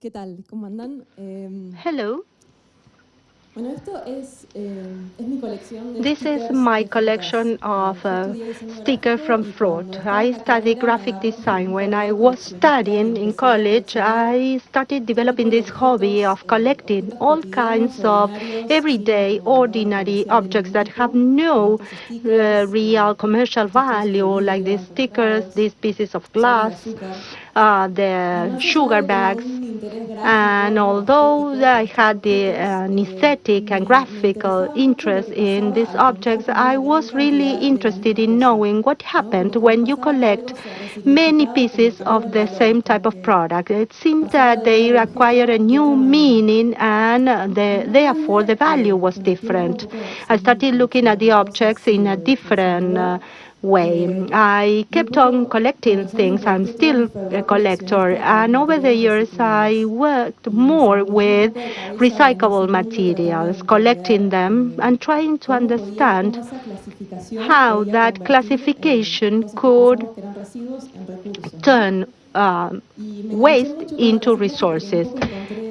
¿Qué tal? ¿Cómo andan? Eh, Hello. Bueno, esto es, eh, es mi colección de This is my collection of uh, sticker from fraud. I study graphic design. When I was studying in college, I started developing this hobby of collecting all kinds of everyday, ordinary objects that have no uh, real commercial value, like these stickers, these pieces of glass, uh, the sugar bags. And although I had the, uh, an aesthetic and graphical interest in these objects, I was really interested in knowing what happened when you collect many pieces of the same type of product. It seemed that they acquired a new meaning and the, therefore the value was different. I started looking at the objects in a different uh, way. I kept on collecting things. I'm still a collector. And over the years, I worked more with recyclable materials, collecting them and trying to understand how that classification could turn uh, waste into resources.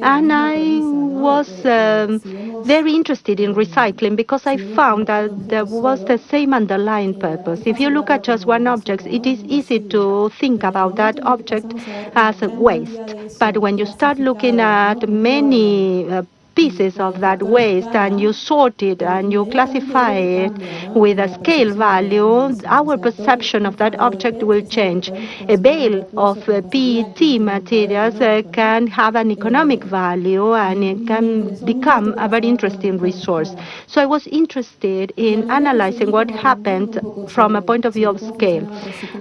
And I was um, very interested in recycling because I found that there was the same underlying purpose. If you look at just one object, it is easy to think about that object as waste. But when you start looking at many uh, pieces of that waste and you sort it and you classify it with a scale value, our perception of that object will change. A bale of uh, PET materials uh, can have an economic value and it can become a very interesting resource. So I was interested in analyzing what happened from a point of view of scale.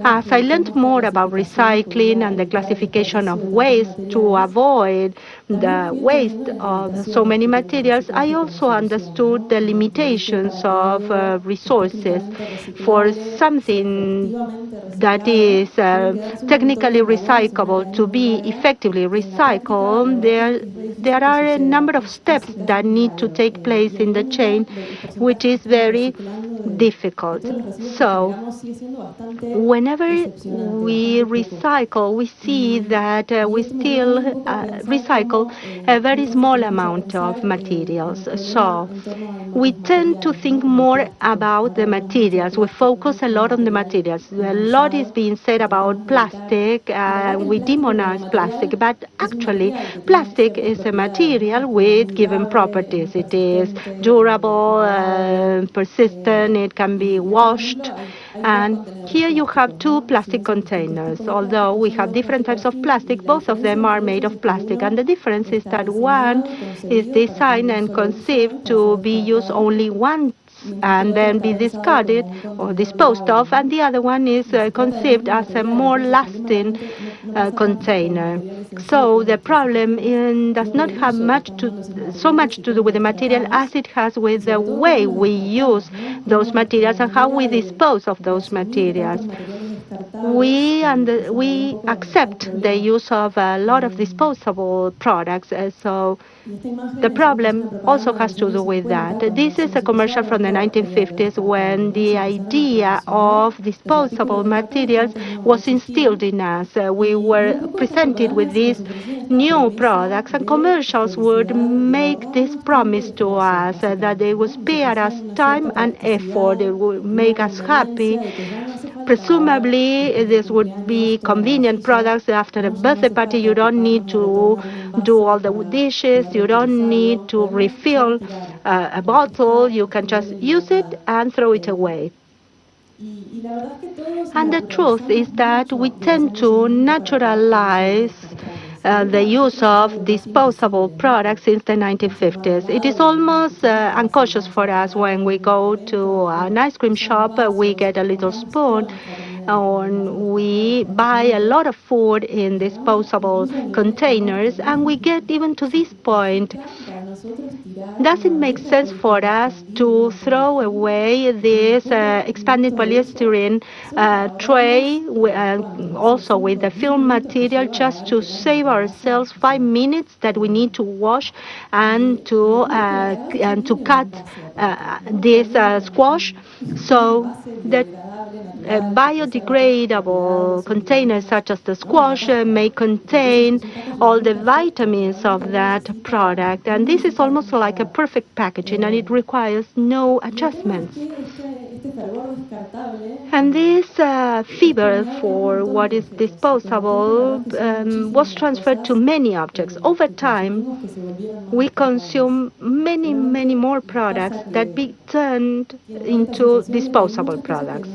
As I learned more about recycling and the classification of waste to avoid the waste of so many materials, I also understood the limitations of uh, resources for something that is uh, technically recyclable. To be effectively recycled, there, there are a number of steps that need to take place in the chain, which is very difficult. So whenever we recycle, we see that uh, we still uh, recycle a very small amount of materials. So we tend to think more about the materials. We focus a lot on the materials. A lot is being said about plastic. Uh, we demonize plastic, but actually plastic is a material with given properties. It is durable, uh, persistent, it can be washed. And here you have two plastic containers. Although we have different types of plastic, both of them are made of plastic. And the difference is that one is designed and conceived to be used only one and then be discarded or disposed of, and the other one is uh, conceived as a more lasting uh, container. So the problem in, does not have much to, so much to do with the material as it has with the way we use those materials and how we dispose of those materials. We and we accept the use of a lot of disposable products, uh, so the problem also has to do with that. This is a commercial from the 1950s when the idea of disposable materials was instilled in us. We were presented with these new products and commercials would make this promise to us that they would spare us time and effort, they would make us happy. Presumably, this would be convenient products after a birthday party you don't need to do all the dishes. You don't need to refill uh, a bottle. You can just use it and throw it away. And the truth is that we tend to naturalize uh, the use of disposable products since the 1950s. It is almost uh, unconscious for us when we go to an ice cream shop, uh, we get a little spoon and we buy a lot of food in disposable containers, and we get even to this point. Does it make sense for us to throw away this uh, expanded polystyrene uh, tray, uh, also with the film material, just to save ourselves five minutes that we need to wash and to uh, and to cut uh, this uh, squash? So the biodegradable containers such as the squash may contain all the vitamins of that product. And this is almost like a perfect packaging and it requires no adjustments. And this uh, fever for what is disposable um, was transferred to many objects. Over time, we consume many, many more products that be turned into disposable products.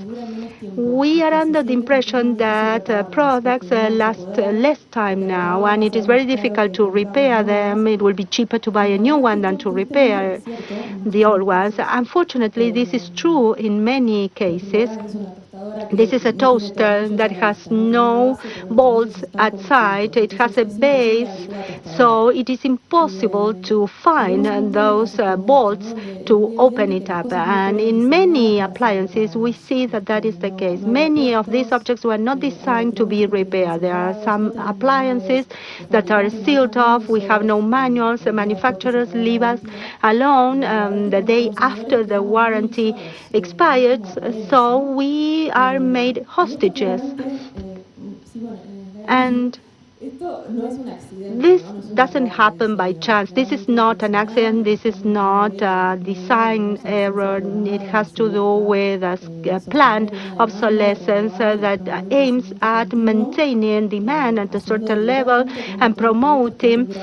We are under the impression that uh, products uh, last uh, less time now, and it is very difficult to repair them. It will be cheaper to buy a new one than to repair the old ones. Unfortunately, this is true in many cases. This is a toaster that has no bolts outside. It has a base, so it is impossible to find those uh, bolts to open it up. And in many appliances, we see that that is the case. Many of these objects were not designed to be repaired. There are some appliances that are sealed off. We have no manuals. The manufacturers leave us alone um, the day after the warranty expires. So we are made hostages. And this doesn't happen by chance. This is not an accident. This is not a design error. It has to do with a, planned obsolescence that aims at maintaining demand at a certain level and promoting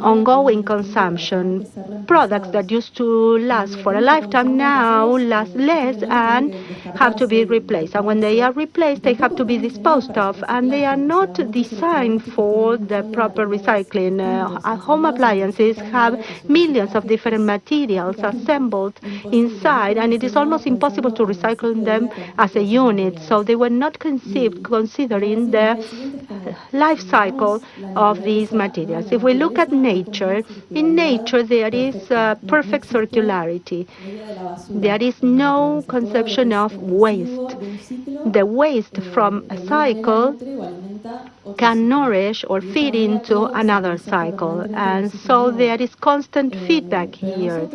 ongoing consumption. Products that used to last for a lifetime now last less and have to be replaced. And when they are replaced, they have to be disposed of, and they are not designed for the proper recycling. Uh, home appliances have millions of different materials assembled inside, and it is almost impossible to recycle them as a unit. So they were not conceived considering the life cycle of these materials. If we look at nature, in nature there is uh, perfect circularity. There is no conception of waste. The waste from a cycle can nourish or feed into another cycle. And so there is constant feedback here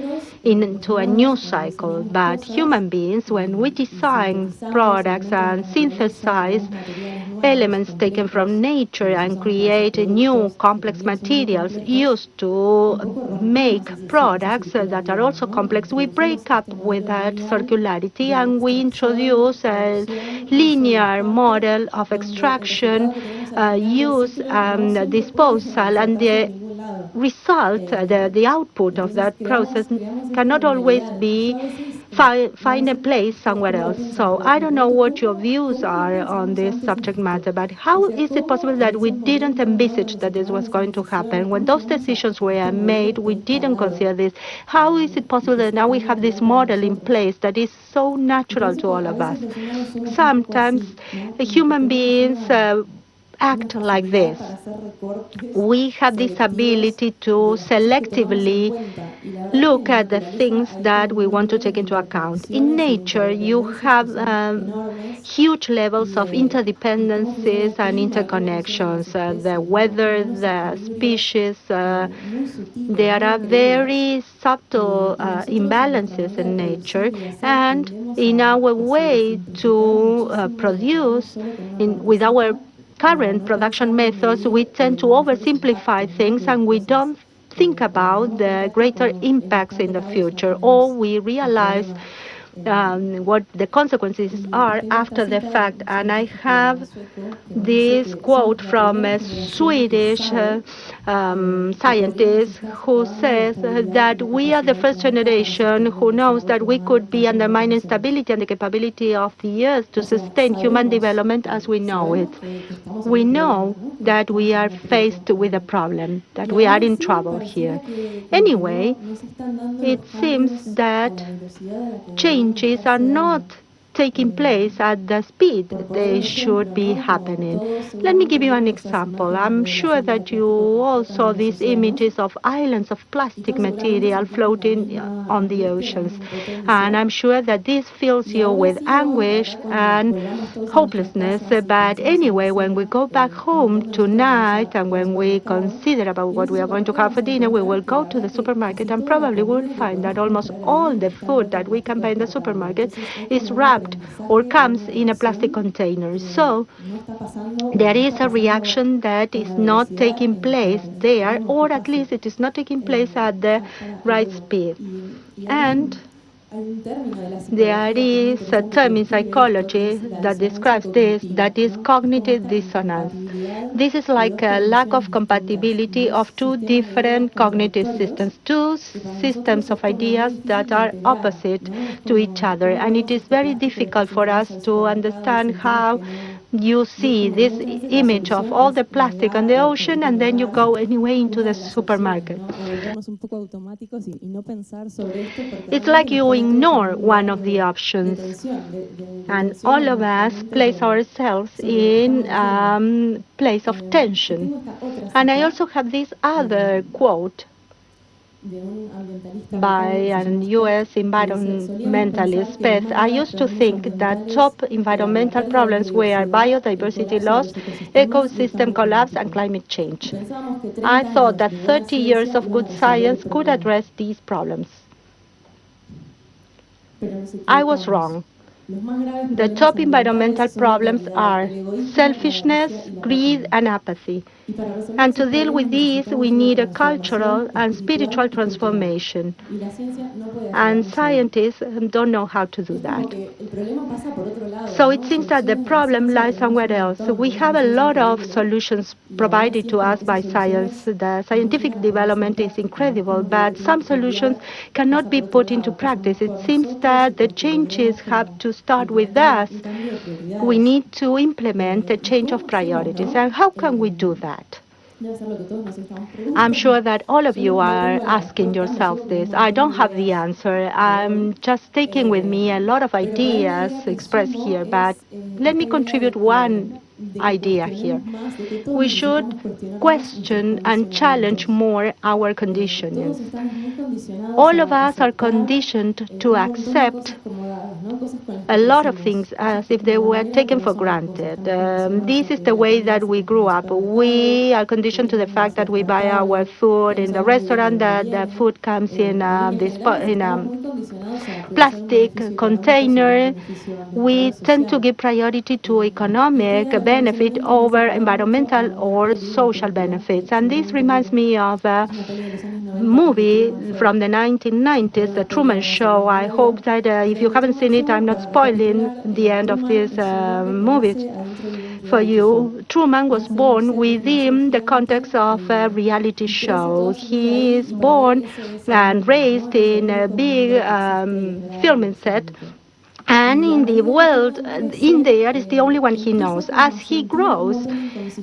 into a new cycle. But human beings, when we design products and synthesize elements taken from nature and create new complex materials used to make products that are also complex, we break up with that circularity and we introduce a linear model of extraction, uh, use, and um, disposal, and the result, the, the output of that process cannot always be find, find a place somewhere else. So I don't know what your views are on this subject matter, but how is it possible that we didn't envisage that this was going to happen? When those decisions were made, we didn't consider this. How is it possible that now we have this model in place that is so natural to all of us? Sometimes human beings uh, act like this. We have this ability to selectively look at the things that we want to take into account. In nature, you have um, huge levels of interdependencies and interconnections. Uh, the weather, the species, uh, there are very subtle uh, imbalances in nature, and in our way to uh, produce in, with our current production methods, we tend to oversimplify things and we don't think about the greater impacts in the future, or we realize um, what the consequences are after the fact. And I have this quote from a Swedish uh, um, scientist who says that we are the first generation who knows that we could be undermining stability and the capability of the earth to sustain human development as we know it. We know that we are faced with a problem, that we are in trouble here. Anyway, it seems that changes are not taking place at the speed they should be happening. Let me give you an example. I'm sure that you all saw these images of islands of plastic material floating on the oceans. And I'm sure that this fills you with anguish and hopelessness. But anyway, when we go back home tonight and when we consider about what we are going to have for dinner, we will go to the supermarket and probably we'll find that almost all the food that we can buy in the supermarket is wrapped or comes in a plastic container. So there is a reaction that is not taking place there, or at least it is not taking place at the right speed. And there is a term in psychology that describes this, that is cognitive dissonance. This is like a lack of compatibility of two different cognitive systems, two systems of ideas that are opposite to each other. And it is very difficult for us to understand how you see this image of all the plastic on the ocean and then you go anyway into the supermarket. It's like you ignore one of the options and all of us place ourselves in a um, place of tension. And I also have this other quote by an U.S. environmentalist, I used to think that top environmental problems were biodiversity loss, ecosystem collapse, and climate change. I thought that 30 years of good science could address these problems. I was wrong. The top environmental problems are selfishness, greed, and apathy. And to deal with these, we need a cultural and spiritual transformation. And scientists don't know how to do that. So it seems that the problem lies somewhere else. We have a lot of solutions provided to us by science. The scientific development is incredible, but some solutions cannot be put into practice. It seems that the changes have to start with us. We need to implement a change of priorities. And how can we do that? I'm sure that all of you are asking yourselves this. I don't have the answer. I'm just taking with me a lot of ideas expressed here, but let me contribute one idea here. We should question and challenge more our conditioning. All of us are conditioned to accept a lot of things as if they were taken for granted. Um, this is the way that we grew up. We are conditioned to the fact that we buy our food in the restaurant, that the food comes in um, um, a, this, in a plastic container. We tend to give priority to economic benefit over environmental or social benefits. And this reminds me of a movie from the 1990s, The Truman Show. I hope that uh, if you haven't seen it, I'm not spoiling the end of this uh, movie for you. Truman was born within the context of a reality show. He is born and raised in a big um, filming set and in the world, in there is the only one he knows. As he grows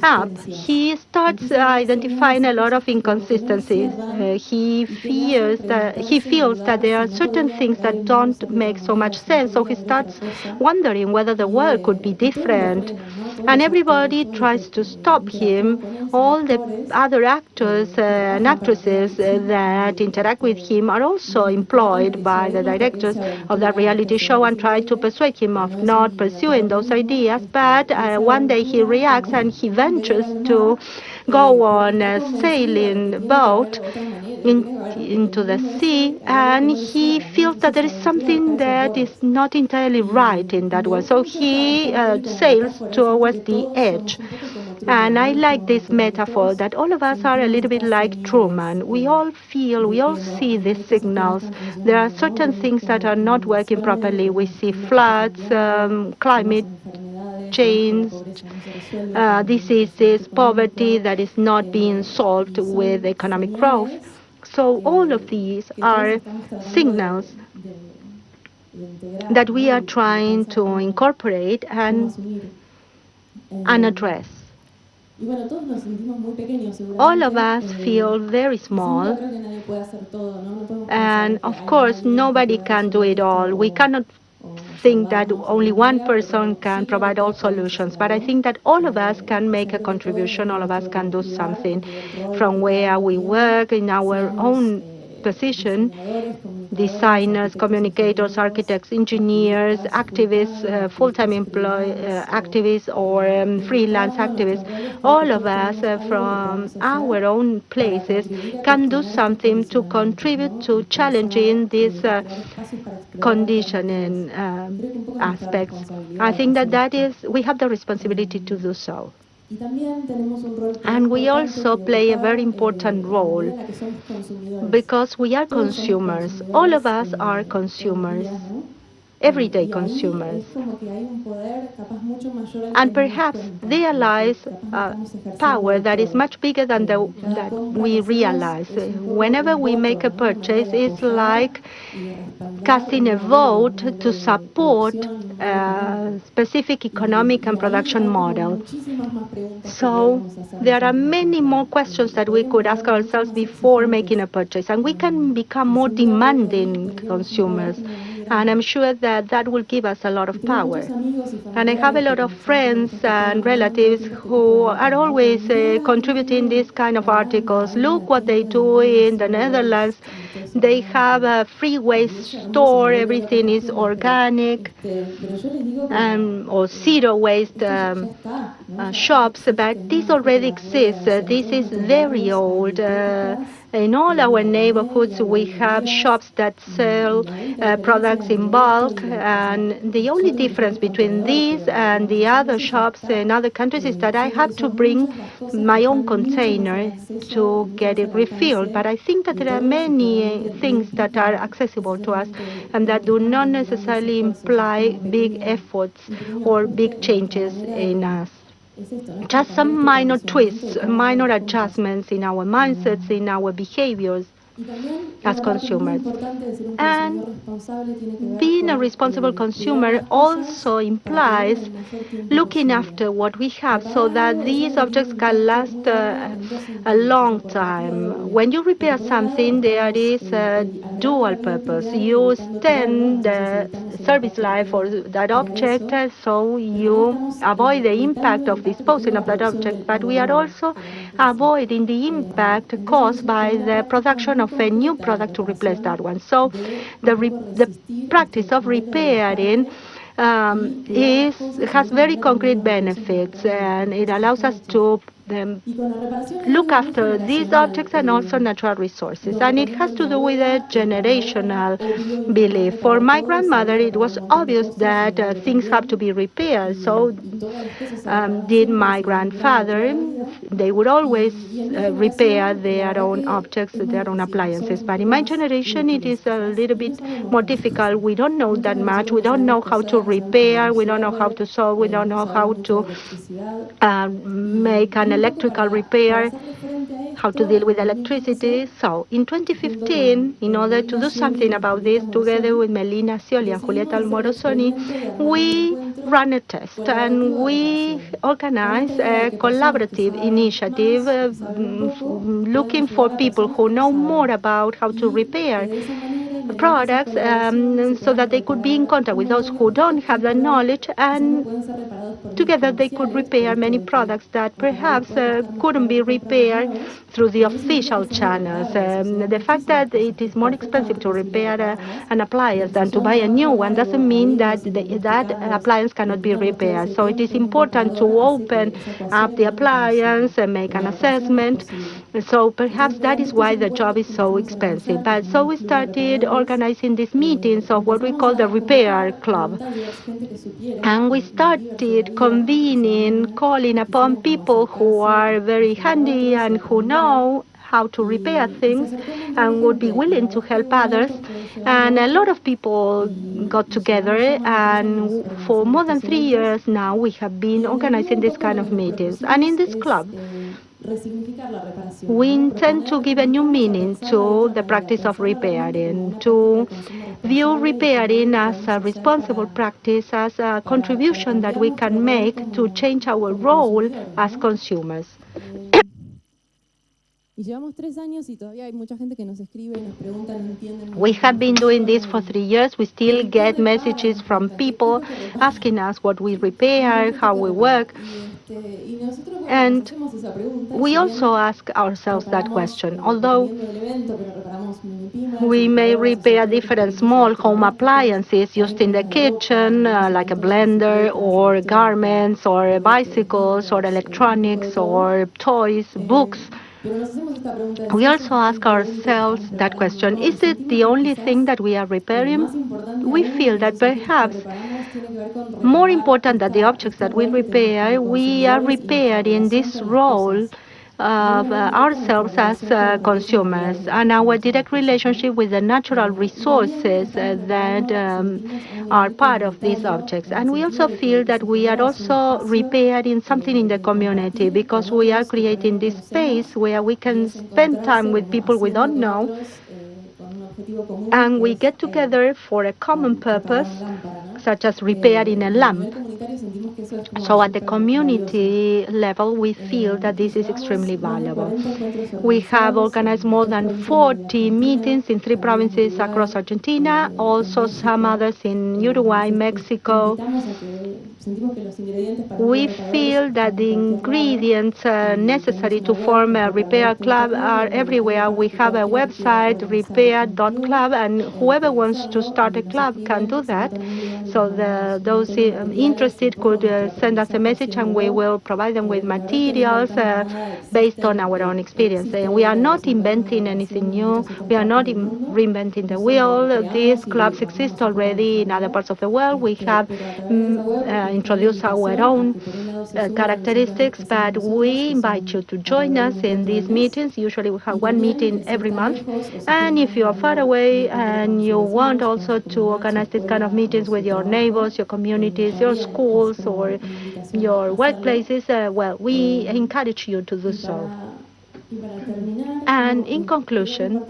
up, he starts identifying a lot of inconsistencies. Uh, he fears that he feels that there are certain things that don't make so much sense. So he starts wondering whether the world could be different. And everybody tries to stop him. All the other actors uh, and actresses uh, that interact with him are also employed by the directors of that reality show and try to persuade him of not pursuing those ideas, but uh, one day he reacts and he ventures to go on a sailing boat in, into the sea, and he feels that there is something that is not entirely right in that one. So he uh, sails towards the edge. And I like this metaphor that all of us are a little bit like Truman. We all feel, we all see these signals. There are certain things that are not working properly. We see floods, um, climate change, uh, diseases, poverty that is not being solved with economic growth. So all of these are signals that we are trying to incorporate and, and address. All of us feel very small, and of course, nobody can do it all. We cannot think that only one person can provide all solutions, but I think that all of us can make a contribution, all of us can do something from where we work in our own position, designers, communicators, architects, engineers, activists, uh, full-time employee uh, activists or um, freelance activists, all of us uh, from our own places can do something to contribute to challenging these uh, conditioning um, aspects. I think that that is, we have the responsibility to do so. And we also play a very important role because we are consumers. All of us are consumers everyday consumers. And perhaps realize uh, power that is much bigger than the, that we realize. Whenever we make a purchase, it's like casting a vote to support a specific economic and production model. So there are many more questions that we could ask ourselves before making a purchase, and we can become more demanding consumers and I'm sure that that will give us a lot of power. And I have a lot of friends and relatives who are always uh, contributing these kind of articles. Look what they do in the Netherlands. They have a free waste store, everything is organic, um, or zero waste um, uh, shops, but this already exists. Uh, this is very old. In all our neighborhoods, we have shops that sell uh, products in bulk, and the only difference between these and the other shops in other countries is that I have to bring my own container to get it refilled. But I think that there are many things that are accessible to us and that do not necessarily imply big efforts or big changes in us just some minor twists, minor adjustments in our mindsets, in our behaviors as consumers. And being a responsible consumer also implies looking after what we have so that these objects can last uh, a long time. When you repair something, there is a dual purpose. You extend the service life for that object, so you avoid the impact of disposing of that object, but we are also avoiding the impact caused by the production of a new product to replace that one. So the, the practice of repairing um, is, has very concrete benefits and it allows us to um, look after these objects and also natural resources. And it has to do with a generational belief. For my grandmother, it was obvious that uh, things have to be repaired. So um, did my grandfather. They would always uh, repair their own objects, their own appliances. But in my generation, it is a little bit more difficult. We don't know that much. We don't know how to repair. We don't know how to solve. We don't know how to uh, make an electrical repair, how to deal with electricity. So in 2015, in order to do something about this, together with Melina Scioli and Julieta Morosoni, we ran a test and we organized a collaborative initiative uh, looking for people who know more about how to repair products um, so that they could be in contact with those who don't have the knowledge and together they could repair many products that perhaps uh, couldn't be repaired through the official channels. Um, the fact that it is more expensive to repair uh, an appliance than to buy a new one doesn't mean that the, that appliance cannot be repaired. So it is important to open up the appliance and make an assessment. So perhaps that is why the job is so expensive. But so we started organizing these meetings of what we call the repair club. And we started convening, calling upon people who are very handy and who know how to repair things and would be willing to help others. And a lot of people got together, and for more than three years now, we have been organizing this kind of meetings. And in this club, we intend to give a new meaning to the practice of repairing, to view repairing as a responsible practice, as a contribution that we can make to change our role as consumers. We have been doing this for three years. We still get messages from people asking us what we repair, how we work. And we also ask ourselves that question. Although we may repair different small home appliances used in the kitchen, uh, like a blender or garments or bicycles or electronics or toys, books. We also ask ourselves that question, is it the only thing that we are repairing? We feel that perhaps more important than the objects that we repair, we are repairing this role ourselves as uh, consumers and our direct relationship with the natural resources uh, that um, are part of these objects. And we also feel that we are also repairing something in the community because we are creating this space where we can spend time with people we don't know and we get together for a common purpose such as repairing a lamp. So at the community level, we feel that this is extremely valuable. We have organized more than 40 meetings in three provinces across Argentina, also some others in Uruguay, Mexico. We feel that the ingredients uh, necessary to form a repair club are everywhere. We have a website, repair.club, and whoever wants to start a club can do that. So the, those um, interested could uh, send us a message and we will provide them with materials uh, based on our own experience. And we are not inventing anything new. We are not reinventing the wheel. These clubs exist already in other parts of the world. We have um, introduced our own uh, characteristics, but we invite you to join us in these meetings. Usually we have one meeting every month. And if you are far away and you want also to organize this kind of meetings with your your neighbors, your communities, your schools, or your workplaces, uh, well, we encourage you to do so. And in conclusion,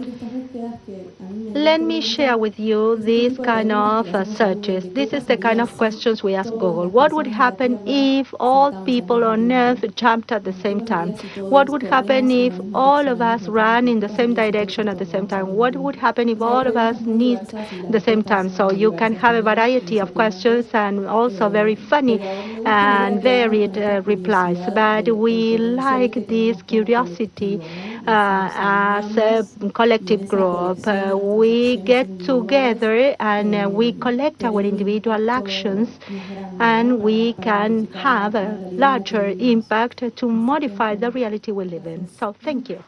let me share with you these kind of uh, searches. This is the kind of questions we ask Google. What would happen if all people on Earth jumped at the same time? What would happen if all of us ran in the same direction at the same time? What would happen if all of us sneezed at the same time? So you can have a variety of questions and also very funny and varied uh, replies. But we like this curiosity uh, as a collective group. Uh, we get together and uh, we collect our individual actions and we can have a larger impact to modify the reality we live in. So thank you.